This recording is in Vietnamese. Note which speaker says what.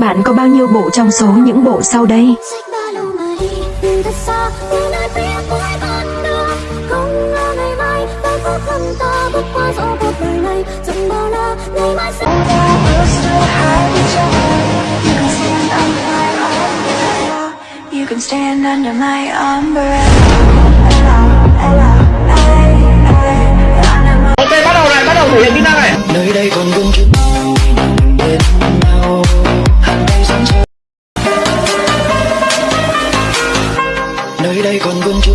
Speaker 1: Bạn có bao nhiêu bộ trong số những bộ sau đây?
Speaker 2: You can stand under my umbrella.
Speaker 3: Ok bắt đầu này, bắt đầu thể hiện kỹ năng này
Speaker 4: nơi đây còn vương chút đây còn vương chút.